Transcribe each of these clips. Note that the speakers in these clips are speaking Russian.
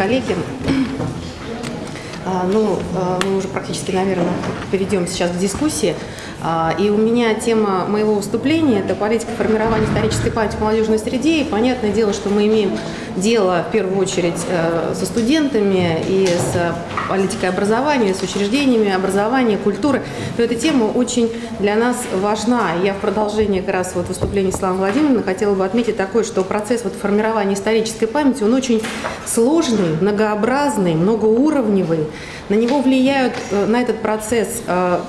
коллеги, а, ну, а, мы уже практически, наверное, перейдем сейчас к дискуссии. А, и у меня тема моего выступления – это политика формирования исторической памяти в молодежной среде. И понятное дело, что мы имеем дело в первую очередь э, со студентами и с политикой образования, с учреждениями образования, культуры. То эта тема очень для нас важна. Я в продолжении как раз вот выступления Славы Владимировны хотела бы отметить такое, что процесс вот формирования исторической памяти, он очень сложный, многообразный, многоуровневый. На него влияют, э, на этот процесс э,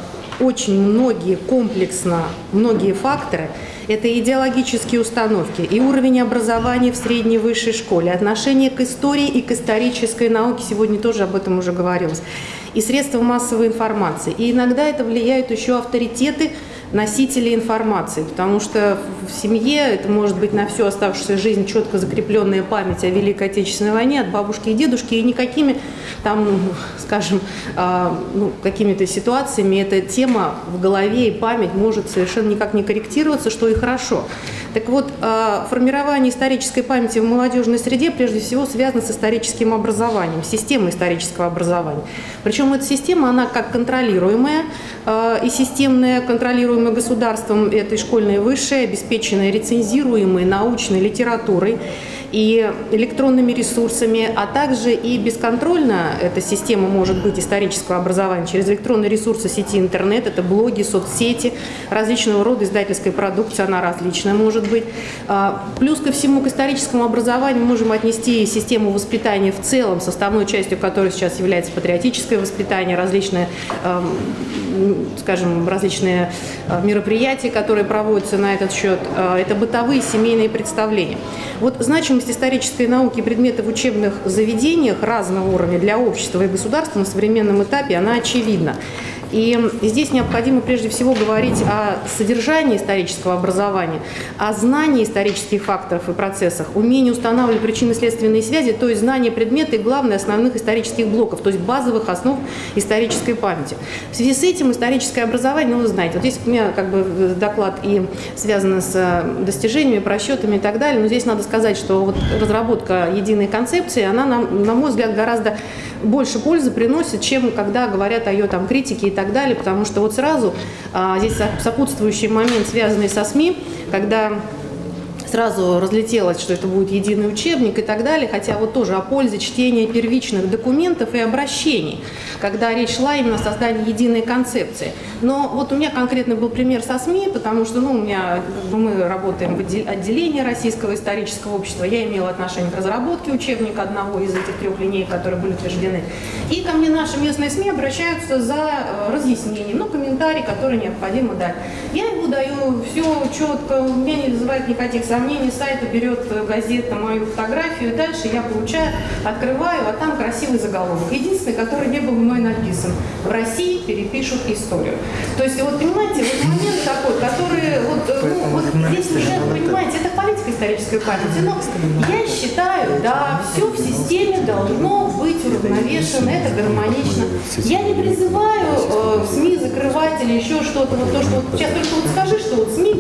очень многие комплексно, многие факторы. Это идеологические установки и уровень образования в средней высшей школе, отношение к истории и к исторической науке, сегодня тоже об этом уже говорилось, и средства массовой информации. И иногда это влияют еще авторитеты, носителей информации, потому что в семье это может быть на всю оставшуюся жизнь четко закрепленная память о Великой Отечественной войне от бабушки и дедушки, и никакими там, скажем, а, ну, какими-то ситуациями эта тема в голове и память может совершенно никак не корректироваться, что и хорошо. Так вот, а, формирование исторической памяти в молодежной среде прежде всего связано с историческим образованием, системой исторического образования. Причем эта система, она как контролируемая а, и системная, контролируемая государством этой школьной высшей, обеспеченной рецензируемой научной литературой, и электронными ресурсами, а также и бесконтрольно эта система может быть исторического образования через электронные ресурсы сети интернет, это блоги, соцсети, различного рода издательской продукции, она различная может быть. А, плюс ко всему к историческому образованию можем отнести систему воспитания в целом, составной частью которой сейчас является патриотическое воспитание, различные, скажем, различные а, мероприятия, которые проводятся на этот счет, а, это бытовые семейные представления. Вот значимость исторической науки и предметы в учебных заведениях разного уровня для общества и государства на современном этапе, она очевидна. И здесь необходимо прежде всего говорить о содержании исторического образования, о знании исторических факторов и процессах, умении устанавливать причинно-следственные связи, то есть знание предмета и, главное, основных исторических блоков, то есть базовых основ исторической памяти. В связи с этим историческое образование, ну вы знаете, вот здесь у меня как бы доклад и связан с э, достижениями, просчетами и так далее, но здесь надо сказать, что вот разработка единой концепции, она, на, на мой взгляд, гораздо больше пользы приносит, чем когда говорят о ее там критике и так далее, потому что вот сразу а, здесь сопутствующий момент, связанный со СМИ, когда сразу разлетелось, что это будет единый учебник и так далее, хотя вот тоже о пользе чтения первичных документов и обращений, когда речь шла именно о создании единой концепции. Но вот у меня конкретно был пример со СМИ, потому что ну, у меня, мы работаем в отделении Российского исторического общества, я имела отношение к разработке учебника одного из этих трех линей, которые были утверждены. И ко мне наши местные СМИ обращаются за э, разъяснением, ну, комментарий, который необходимо дать. Я ему даю все четко, у меня не вызывает никаких сомнений, сравнении сайта берет э, газета мою фотографию, дальше я получаю, открываю, а там красивый заголовок. Единственный, который не был мной написан. В России перепишут историю. То есть, вот понимаете, вот момент такой, который, вот, э, ну, вот здесь уже, понимаете, это политика исторической памяти. Но я считаю, да, все в системе должно быть уравновешено, это гармонично. Я не призываю э, СМИ закрывать или еще что-то, вот то, что вот сейчас только вот скажи, что вот СМИ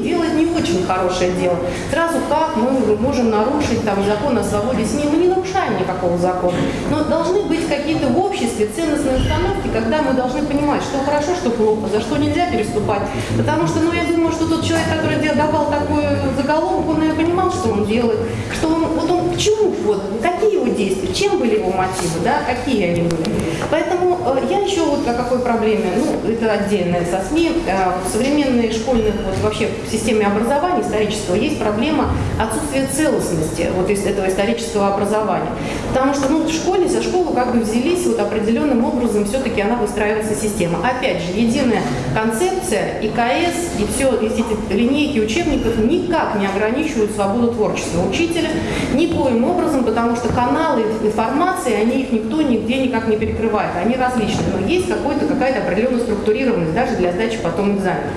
очень хорошее дело. Сразу как мы можем нарушить там, закон о свободе СМИ. Мы не нарушаем никакого закона. Но должны быть какие-то в обществе ценностные установки, когда мы должны понимать, что хорошо, что плохо, за что нельзя переступать. Потому что, ну, я думаю, что тот человек, который давал такой заголовок, он, наверное, понимал, что он делает, что он, вот он к чему, вот, какие его действия, чем были его мотивы, да, какие они были. Поэтому э, я еще вот о какой проблеме, ну, это отдельное со СМИ, э, в современной школьных, вот вообще в системе образования исторического есть проблема отсутствия целостности вот из этого исторического образования. Потому что ну, в школе, за школу как бы взялись вот определенным образом, все-таки она выстраивается система. Опять же, единая концепция, ИКС и все, эти линейки учебников никак не ограничивают свободу творчества учителя, никоим образом, потому что каналы информации, они их никто нигде никак не перекрывает, они различны, но есть какая-то определенная структурированность даже для сдачи потом экзамена.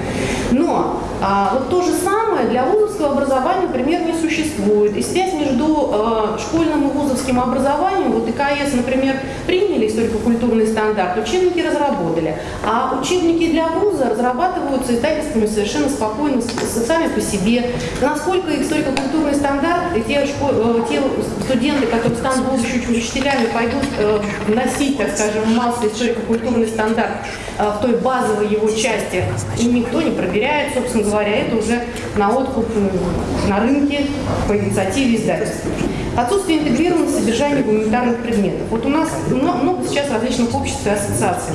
Но а, вот то же самое для вузовского образования, например, не существует. И связь между а, школьным и вузовским образованием, вот ИКС, например, приняли историко-культурный стандарт, учебники разработали, а учебники для вуза разрабатываются издательствами совершенно спокойно, сами по себе. Насколько историко-культурный стандарт, те, школ, те студенты, которые станут учителями, пойдут носить, так скажем, массу историко-культурный стандарт в той базовой его части, и никто не проверяет, собственно говоря, это уже на откуп на рынке по инициативе издательства. Отсутствие интегрированности содержания гуманитарных предметов. Вот у нас много сейчас различных обществ и ассоциаций.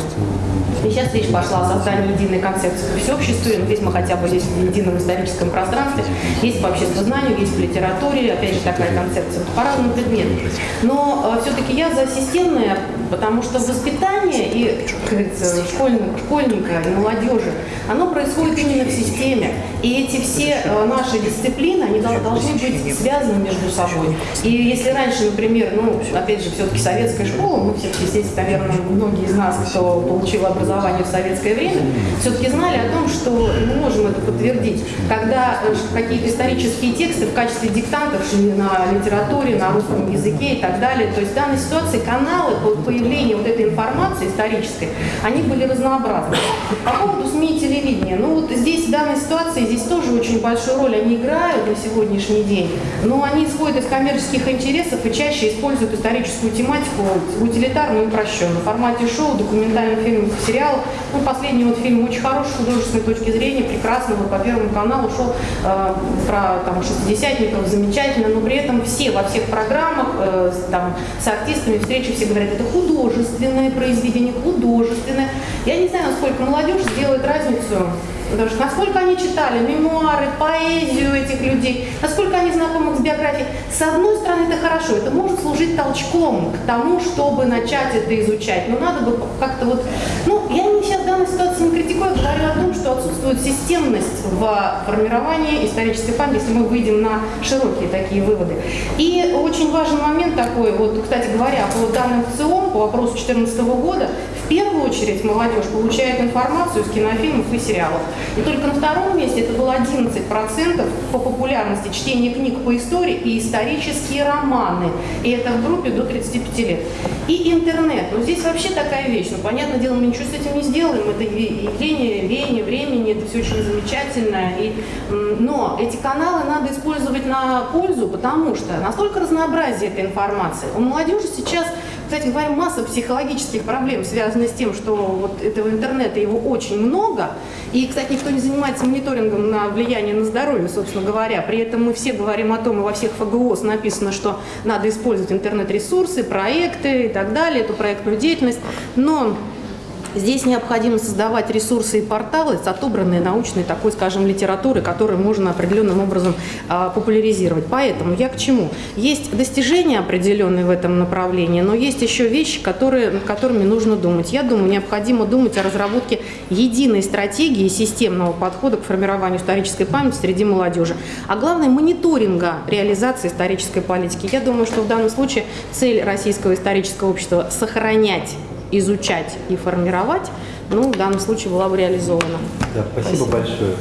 И сейчас речь пошла о создании единой концепции по всеобществу. Здесь мы хотя бы есть в едином историческом пространстве, есть по обществознанию, есть в литературе, опять же такая концепция, по разным предметам. Но э, все-таки я за системное, потому что воспитание и, как говорится, школьника, школьника и молодежи, оно происходит именно в системе. И эти все э, наши дисциплины, они должны быть связаны между собой. И если раньше, например, ну, опять же, все-таки советская школа, мы все-таки здесь, наверное, многие из нас, кто получил образование, в советское время, все-таки знали о том, что мы можем это подтвердить, когда э, какие-то исторические тексты в качестве диктантов шли на литературе, на русском языке и так далее. То есть в данной ситуации каналы по появлению вот этой информации исторической, они были разнообразны. По поводу СМИ и телевидения, ну данной ситуации, здесь тоже очень большую роль они играют на сегодняшний день, но они исходят из коммерческих интересов и чаще используют историческую тематику утилитарно и упрощенно. В формате шоу, документальных фильмов, сериалов сериал. Ну, последний вот фильм очень хороший с художественной точки зрения, прекрасно, вот по Первому каналу шел э, про там, шестидесятников, замечательно, но при этом все во всех программах э, там, с артистами встречи все говорят, это художественное произведение, художественное. Я не знаю, насколько молодежь сделает разницу Потому что насколько они читали мемуары, поэзию этих людей, насколько они знакомы с биографией. С одной стороны, это хорошо, это может служить толчком к тому, чтобы начать это изучать. Но надо бы как-то вот... Ну, я не сейчас в данной ситуации не критикую, говорю о том, что отсутствует системность в формировании исторической памяти, если мы выйдем на широкие такие выводы. И очень важный момент такой, вот, кстати говоря, по данным ВЦИОМ, по вопросу 2014 года, первую очередь молодежь получает информацию из кинофильмов и сериалов. И только на втором месте это было 11% по популярности чтения книг по истории и исторические романы. И это в группе до 35 лет. И интернет. Ну здесь вообще такая вещь. Ну, понятное дело, мы ничего с этим не сделаем. Это явление, веяние времени, это все очень замечательно. И, но эти каналы надо использовать на пользу, потому что настолько разнообразие этой информации. У молодежи сейчас кстати говоря, масса психологических проблем связана с тем, что вот этого интернета его очень много. И, кстати, никто не занимается мониторингом на влияние на здоровье, собственно говоря. При этом мы все говорим о том, и во всех ФГОС написано, что надо использовать интернет-ресурсы, проекты и так далее, эту проектную деятельность. Но Здесь необходимо создавать ресурсы и порталы с отобранной научной такой, скажем, литературы, которую можно определенным образом а, популяризировать. Поэтому я к чему? Есть достижения определенные в этом направлении, но есть еще вещи, которые, которыми нужно думать. Я думаю, необходимо думать о разработке единой стратегии системного подхода к формированию исторической памяти среди молодежи, а главное мониторинга реализации исторической политики. Я думаю, что в данном случае цель Российского исторического общества – сохранять изучать и формировать, ну, в данном случае была бы реализована. Да, спасибо, спасибо. большое.